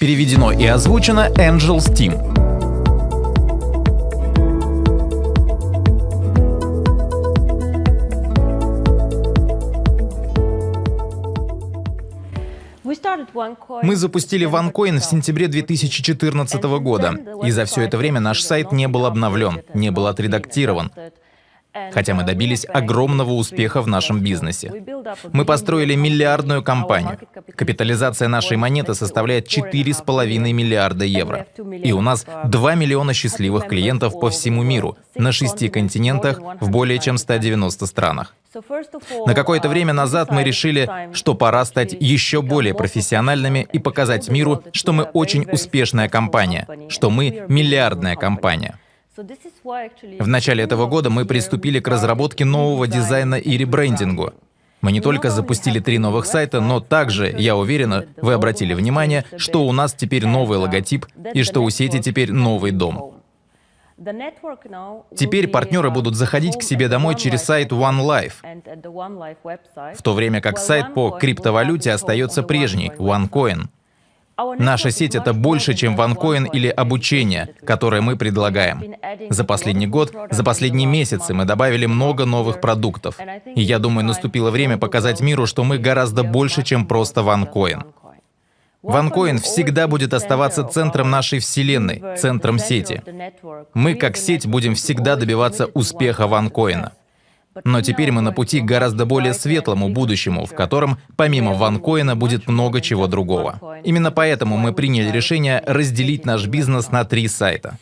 Переведено и озвучено Angels Team. Мы запустили OneCoin в сентябре 2014 года, и за все это время наш сайт не был обновлен, не был отредактирован хотя мы добились огромного успеха в нашем бизнесе. Мы построили миллиардную компанию. Капитализация нашей монеты составляет 4,5 миллиарда евро. И у нас 2 миллиона счастливых клиентов по всему миру, на шести континентах, в более чем 190 странах. На какое-то время назад мы решили, что пора стать еще более профессиональными и показать миру, что мы очень успешная компания, что мы миллиардная компания. В начале этого года мы приступили к разработке нового дизайна и ребрендингу. Мы не только запустили три новых сайта, но также, я уверена, вы обратили внимание, что у нас теперь новый логотип и что у сети теперь новый дом. Теперь партнеры будут заходить к себе домой через сайт OneLife, в то время как сайт по криптовалюте остается прежний, OneCoin. Наша сеть — это больше, чем ванкоин или обучение, которое мы предлагаем. За последний год, за последние месяцы мы добавили много новых продуктов. И я думаю, наступило время показать миру, что мы гораздо больше, чем просто ванкоин. OneCoin всегда будет оставаться центром нашей вселенной, центром сети. Мы, как сеть, будем всегда добиваться успеха OneCoin. Но теперь мы на пути к гораздо более светлому будущему, в котором помимо ванкоина будет много чего другого. Именно поэтому мы приняли решение разделить наш бизнес на три сайта.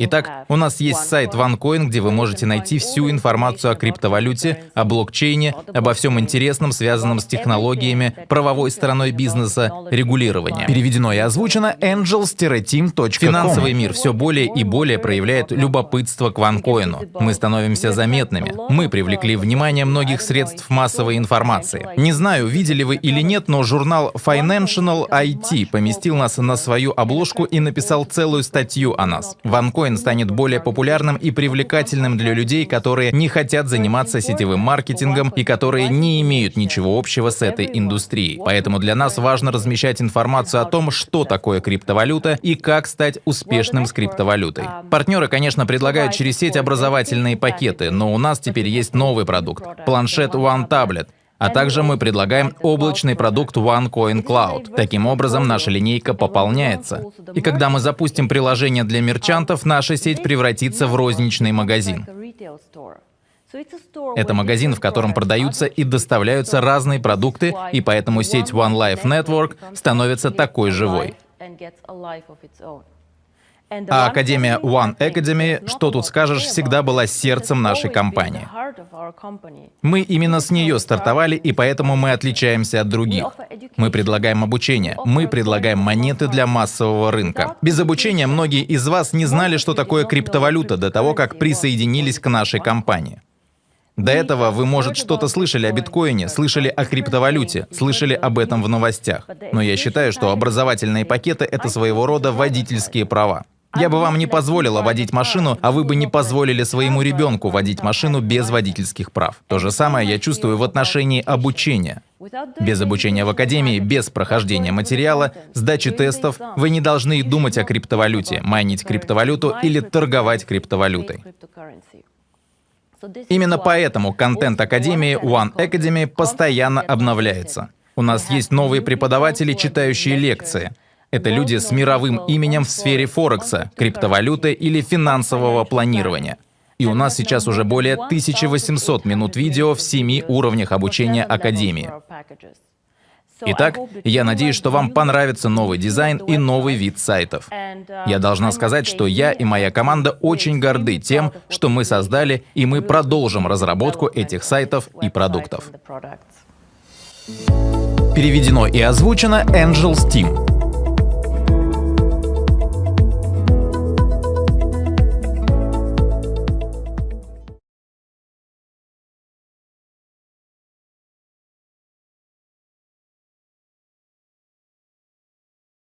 Итак, у нас есть сайт OneCoin, где вы можете найти всю информацию о криптовалюте, о блокчейне, обо всем интересном, связанном с технологиями, правовой стороной бизнеса, регулированием. Переведено и озвучено angels-team.com. Финансовый мир все более и более проявляет любопытство к OneCoin. Мы становимся заметными. Мы привлекаем привлекли внимание многих средств массовой информации. Не знаю, видели вы или нет, но журнал Financial IT поместил нас на свою обложку и написал целую статью о нас. OneCoin станет более популярным и привлекательным для людей, которые не хотят заниматься сетевым маркетингом и которые не имеют ничего общего с этой индустрией. Поэтому для нас важно размещать информацию о том, что такое криптовалюта и как стать успешным с криптовалютой. Партнеры, конечно, предлагают через сеть образовательные пакеты, но у нас теперь есть новый продукт — планшет One Tablet. А также мы предлагаем облачный продукт OneCoin Cloud. Таким образом, наша линейка пополняется. И когда мы запустим приложение для мерчантов, наша сеть превратится в розничный магазин. Это магазин, в котором продаются и доставляются разные продукты, и поэтому сеть One Life Network становится такой живой. А Академия One Academy, что тут скажешь, всегда была сердцем нашей компании. Мы именно с нее стартовали, и поэтому мы отличаемся от других. Мы предлагаем обучение, мы предлагаем монеты для массового рынка. Без обучения многие из вас не знали, что такое криптовалюта до того, как присоединились к нашей компании. До этого вы, может, что-то слышали о биткоине, слышали о криптовалюте, слышали об этом в новостях. Но я считаю, что образовательные пакеты — это своего рода водительские права. Я бы вам не позволила водить машину, а вы бы не позволили своему ребенку водить машину без водительских прав. То же самое я чувствую в отношении обучения. Без обучения в академии, без прохождения материала, сдачи тестов, вы не должны думать о криптовалюте, майнить криптовалюту или торговать криптовалютой. Именно поэтому контент Академии One Academy постоянно обновляется. У нас есть новые преподаватели, читающие лекции — это люди с мировым именем в сфере Форекса, криптовалюты или финансового планирования. И у нас сейчас уже более 1800 минут видео в семи уровнях обучения Академии. Итак, я надеюсь, что вам понравится новый дизайн и новый вид сайтов. Я должна сказать, что я и моя команда очень горды тем, что мы создали, и мы продолжим разработку этих сайтов и продуктов. Переведено и озвучено Angels Team.